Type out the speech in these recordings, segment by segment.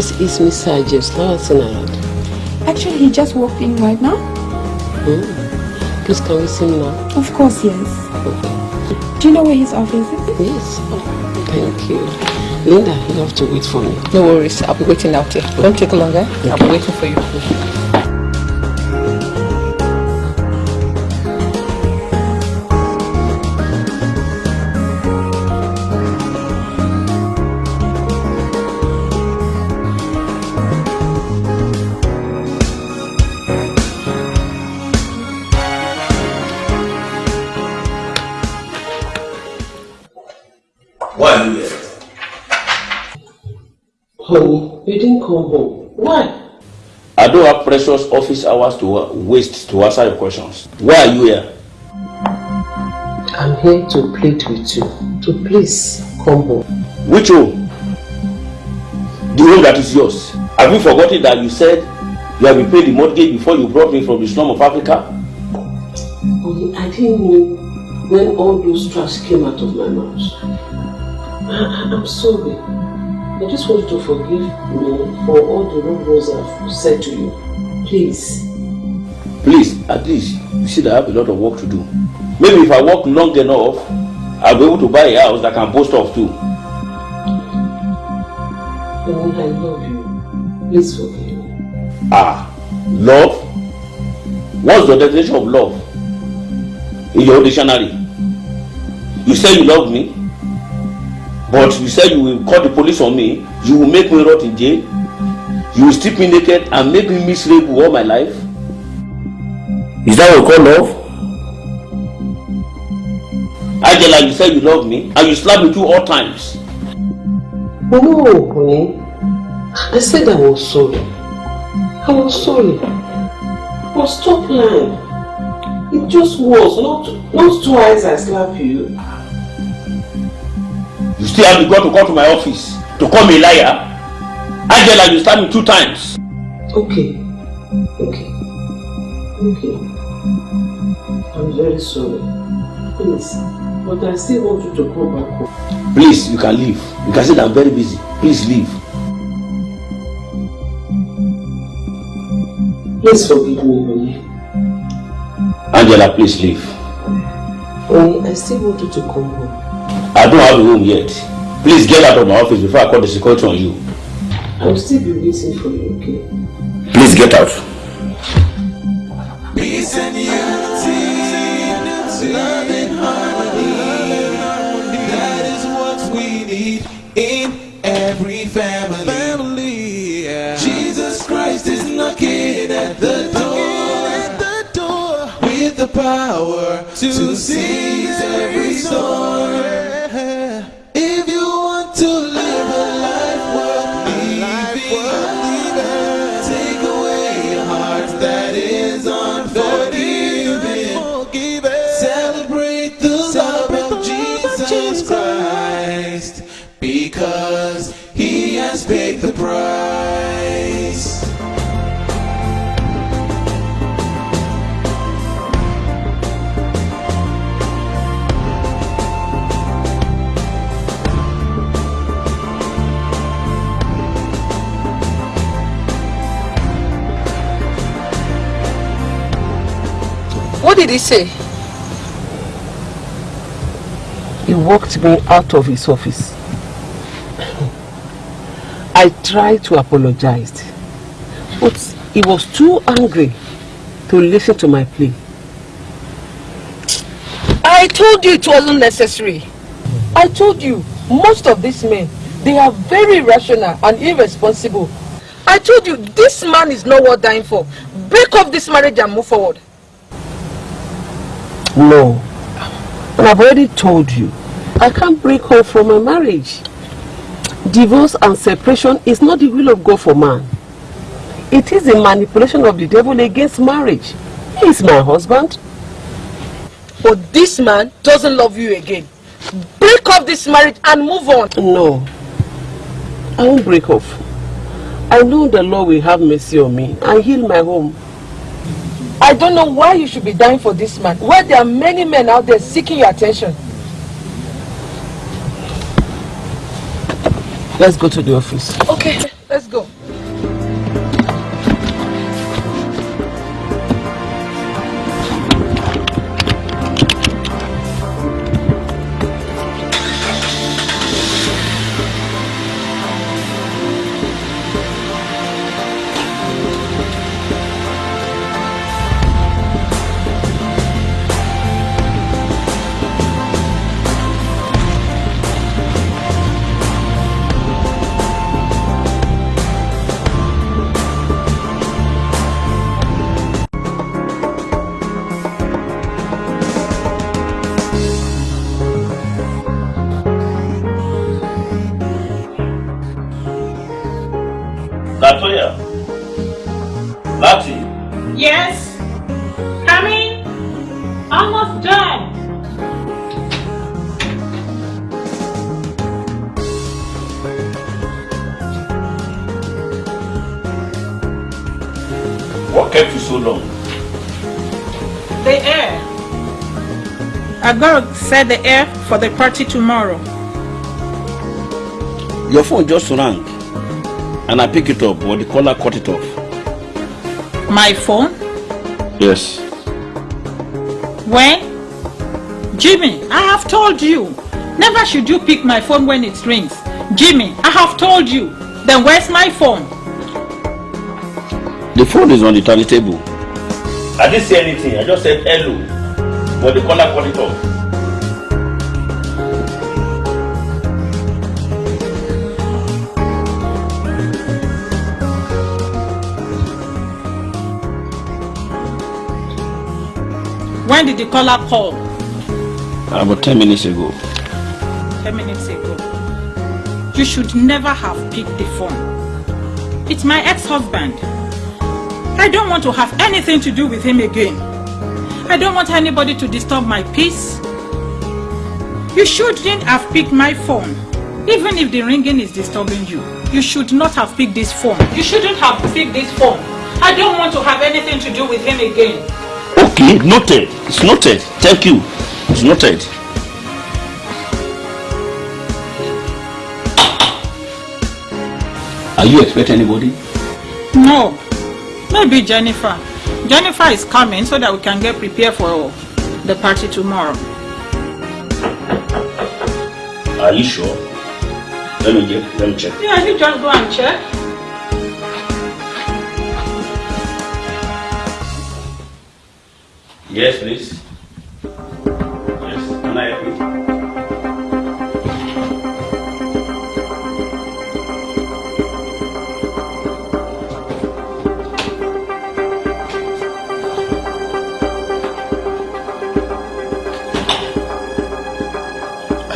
Please, it's Mr. James Lawson Actually, he just walked in right now. Hmm. Please, can we see him now? Of course, yes. Okay. Do you know where his office is? Yes. Oh, thank you. Linda, you have to wait for me. No worries. I'll be waiting out here. Don't take longer. I'll be waiting for you. Don't have precious office hours to waste to answer your questions. Why are you here? I'm here to plead with you. To please come home. Which home? The home that is yours. Have you forgotten that you said you have been paid the mortgage before you brought me from the slum of Africa? I didn't know when all those trash came out of my mouth. I'm sorry. I just want you to forgive me for all the wrong words I've said to you. Please. Please, at least you see that I have a lot of work to do. Maybe if I work long enough, I'll be able to buy a house that can boast of too. I love you. Please forgive me. Ah, love? What's the definition of love? In your dictionary? You say you love me? But you said you will call the police on me, you will make me rot in jail, you will strip me naked and make me miserable all my life. Is that what you call love? Angela, you said you love me and you slap me two all times. No, honey. I said I was sorry. I was sorry. But stop lying. It just was, not, not twice I slapped you. You still have the God to come to my office to call me a liar? Angela, you stabbed me two times. Okay. Okay. Okay. I'm very sorry. Please. But I still want you to come back home. Please, you can leave. You can say that I'm very busy. Please leave. Please forgive me, honey. Angela, please leave. Honey, I still want you to come home. I don't have a room yet. Please get out of my office before I call the security on you. I'll still be waiting for you, okay? Please get out. Peace and unity, love and harmony. That is what we need in every family. family yeah. Jesus Christ is knocking at the door, at the door with the power to seize every storm. Price. What did he say? He walked me out of his office. I tried to apologize, but he was too angry to listen to my plea. I told you it wasn't necessary. I told you, most of these men, they are very rational and irresponsible. I told you, this man is not worth dying for. Break off this marriage and move forward. No. And I've already told you, I can't break off from my marriage. Divorce and separation is not the will of God for man. It is a manipulation of the devil against marriage. He is my husband. But this man doesn't love you again. Break off this marriage and move on. No. I won't break off. I know the Lord will have mercy on me and heal my home. I don't know why you should be dying for this man, where there are many men out there seeking your attention. Let's go to the office. Okay. Let's go. What kept you so long? The air. Gotta set the air for the party tomorrow. Your phone just rang. And I pick it up, but the caller cut it off. My phone? Yes. When? Jimmy, I have told you. Never should you pick my phone when it rings. Jimmy, I have told you. Then where's my phone? The phone is on the tiny table. I didn't say anything. I just said hello. But the caller cut it off. When did the caller call? About 10 minutes ago. 10 minutes ago. You should never have picked the phone. It's my ex-husband. I don't want to have anything to do with him again. I don't want anybody to disturb my peace. You shouldn't have picked my phone. Even if the ringing is disturbing you, you should not have picked this phone. You shouldn't have picked this phone. I don't want to have anything to do with him again. Okay, noted. It's noted. Thank you. It's noted. Are you expecting anybody? No. Maybe Jennifer. Jennifer is coming so that we can get prepared for the party tomorrow. Are you sure? Let me get, let me check. Yeah, you just go and check. Yes, please.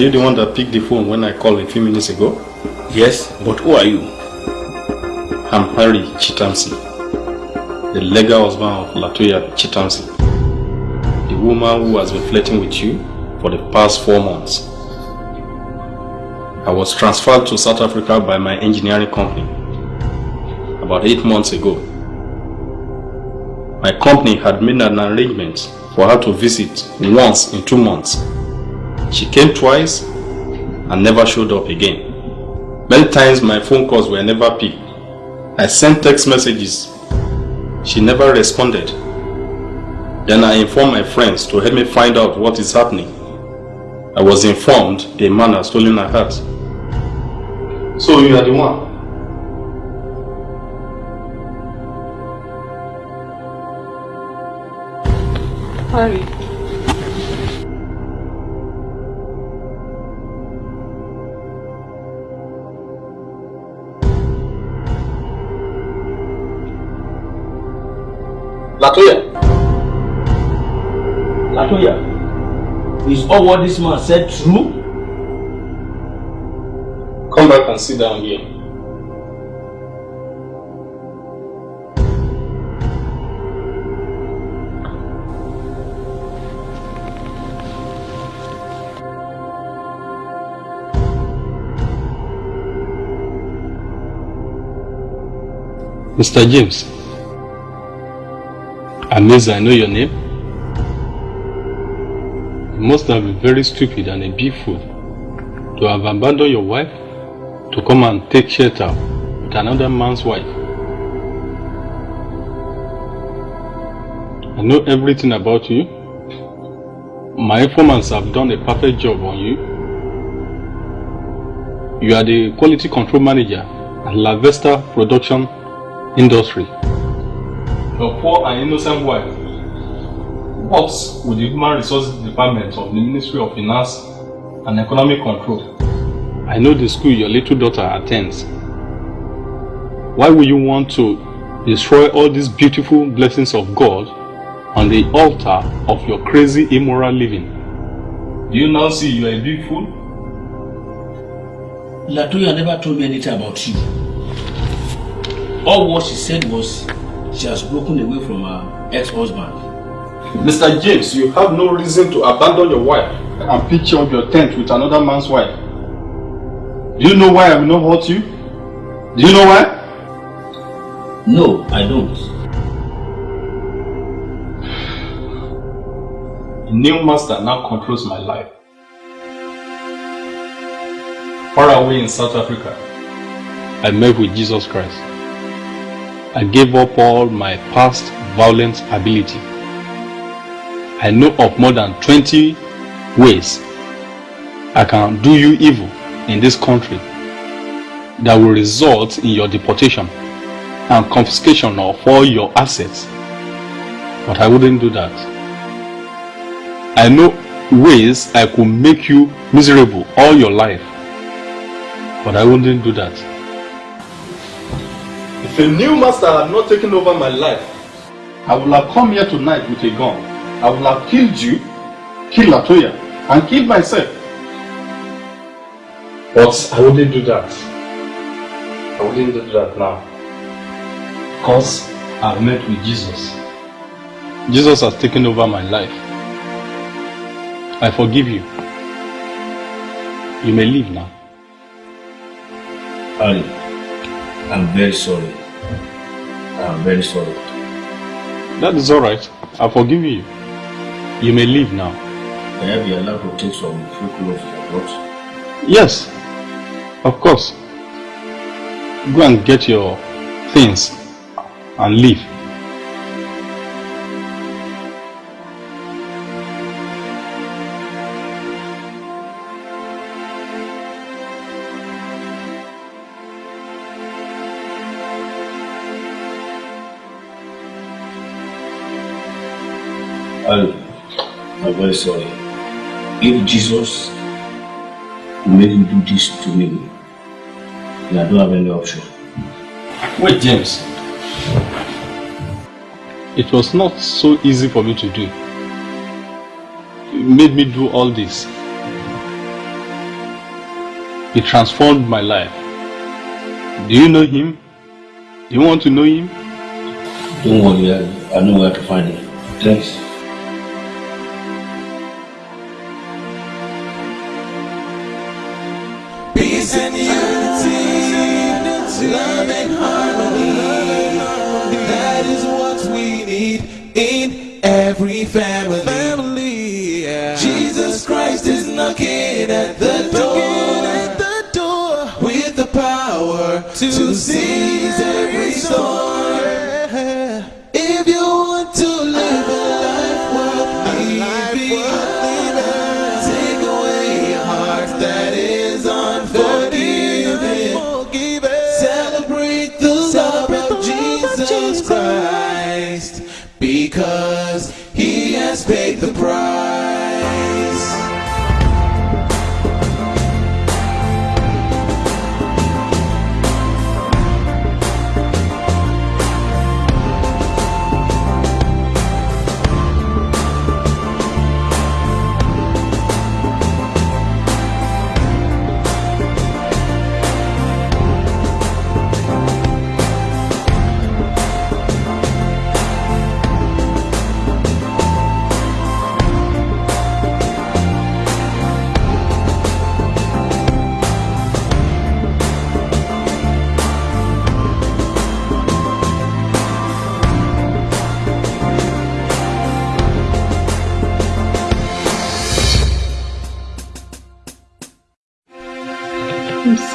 Are you the one that picked the phone when I called a few minutes ago? Yes, but who are you? I'm Harry Chitamsi, the legal husband of Latoya Chitamsi, the woman who has been flirting with you for the past four months. I was transferred to South Africa by my engineering company about eight months ago. My company had made an arrangement for her to visit once in two months. She came twice and never showed up again. Many times my phone calls were never picked. I sent text messages. She never responded. Then I informed my friends to help me find out what is happening. I was informed a man has stolen her heart. So you are the one. Harry. All what this man said true? Come back and sit down here. Mr. James, Amazing, I know your name. Must have been very stupid and a big fool to have abandoned your wife to come and take shelter with another man's wife. I know everything about you. My informants have done a perfect job on you. You are the quality control manager at La Vesta Production Industry. Your poor and innocent wife works with the Human Resources Department of the Ministry of Finance and Economic Control. I know the school your little daughter attends. Why would you want to destroy all these beautiful blessings of God on the altar of your crazy immoral living? Do you now see you are a big fool? Latoya never told me anything about you. All what she said was she has broken away from her ex-husband. Mr. James, you have no reason to abandon your wife and pitch up your tent with another man's wife. Do you know why I will not hurt you? Do you know why? No, I don't. A new master now controls my life. Far away in South Africa, I met with Jesus Christ. I gave up all my past violent ability. I know of more than 20 ways I can do you evil in this country that will result in your deportation and confiscation of all your assets. But I wouldn't do that. I know ways I could make you miserable all your life. But I wouldn't do that. If a new master had not taken over my life, I would have come here tonight with a gun. I would have killed you, killed Latoya, and killed myself. But I wouldn't do that. I wouldn't do that now. Because I've met with Jesus. Jesus has taken over my life. I forgive you. You may leave now. Ali, I'm very sorry. I'm very sorry. That is alright. I forgive you. You may leave now. Can I be allowed to take some few clothes I brought? Yes, of course. Go and get your things and leave. Very sorry. If Jesus made you do this to me, then I don't have any option. Wait, James. It was not so easy for me to do. You made me do all this. He transformed my life. Do you know him? Do you want to know him? Don't worry, I know where to find him. Thanks. In every family. Family, Jesus Christ is knocking at the door. At the door with the power to seize every storm.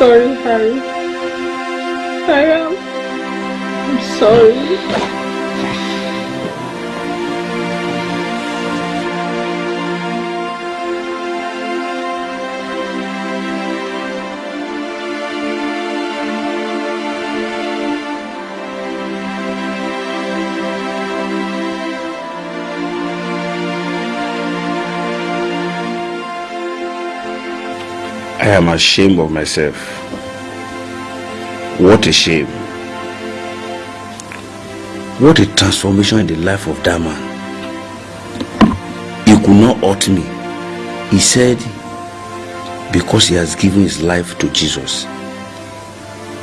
Sorry, Harry. I am. I'm sorry. I am ashamed of myself. What a shame. What a transformation in the life of that man. He could not hurt me. He said, because he has given his life to Jesus.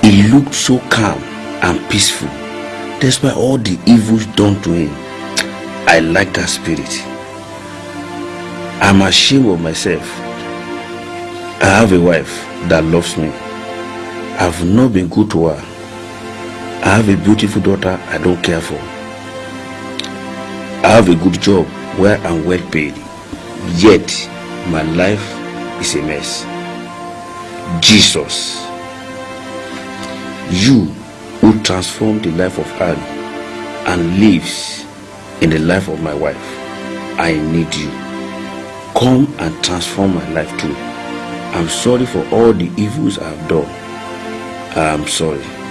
He looked so calm and peaceful despite all the evils done to him. I like that spirit. I'm ashamed of myself. I have a wife that loves me. I've not been good to her. I have a beautiful daughter I don't care for. I have a good job where I'm well paid. Yet, my life is a mess. Jesus, you who transformed the life of Anne and lives in the life of my wife, I need you. Come and transform my life too. I'm sorry for all the evils I've done. I'm sorry.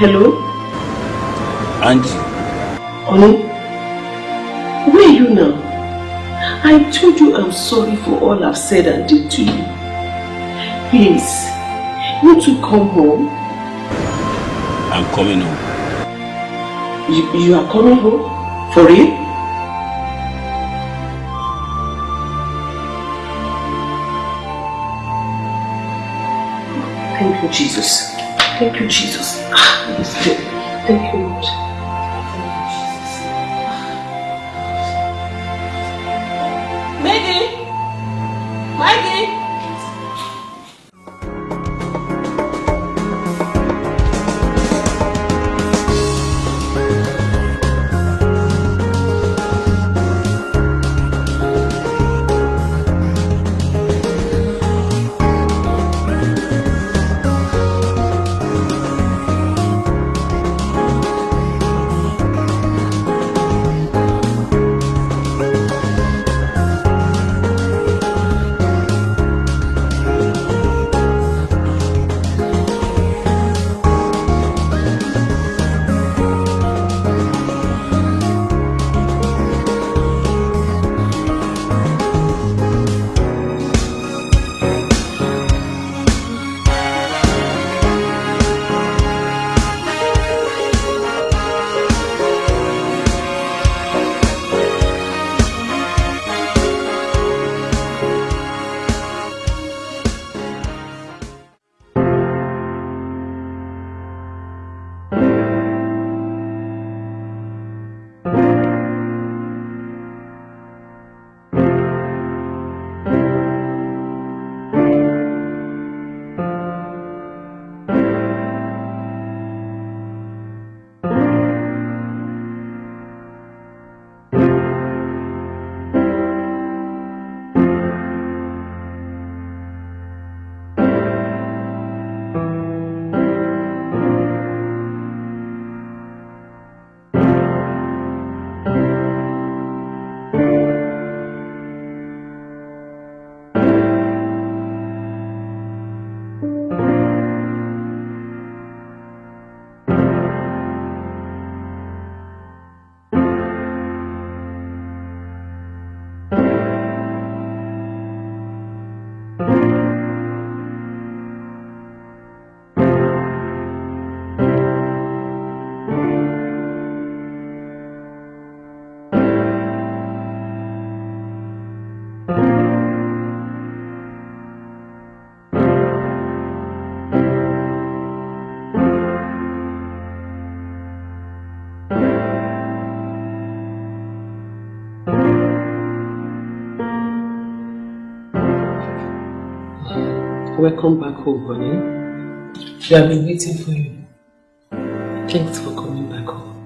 Hello? Angie, Honey? Where are you now? I told you I'm sorry for all I've said and did to you. Please, you to come home. I'm coming home. You, you are coming home? For real? Thank you, Jesus. Thank you, Jesus. Ah. Thank you, Lord. Welcome back home, honey. We have been waiting for you. Thanks for coming back home.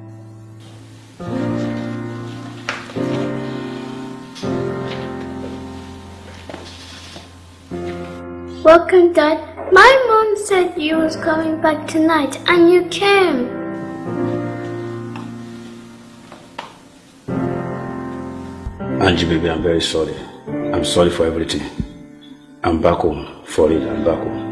Welcome, Dad. My mom said you was coming back tonight, and you came. Angie, baby, I'm very sorry. I'm sorry for everything. I'm back home. For it, I'm back home.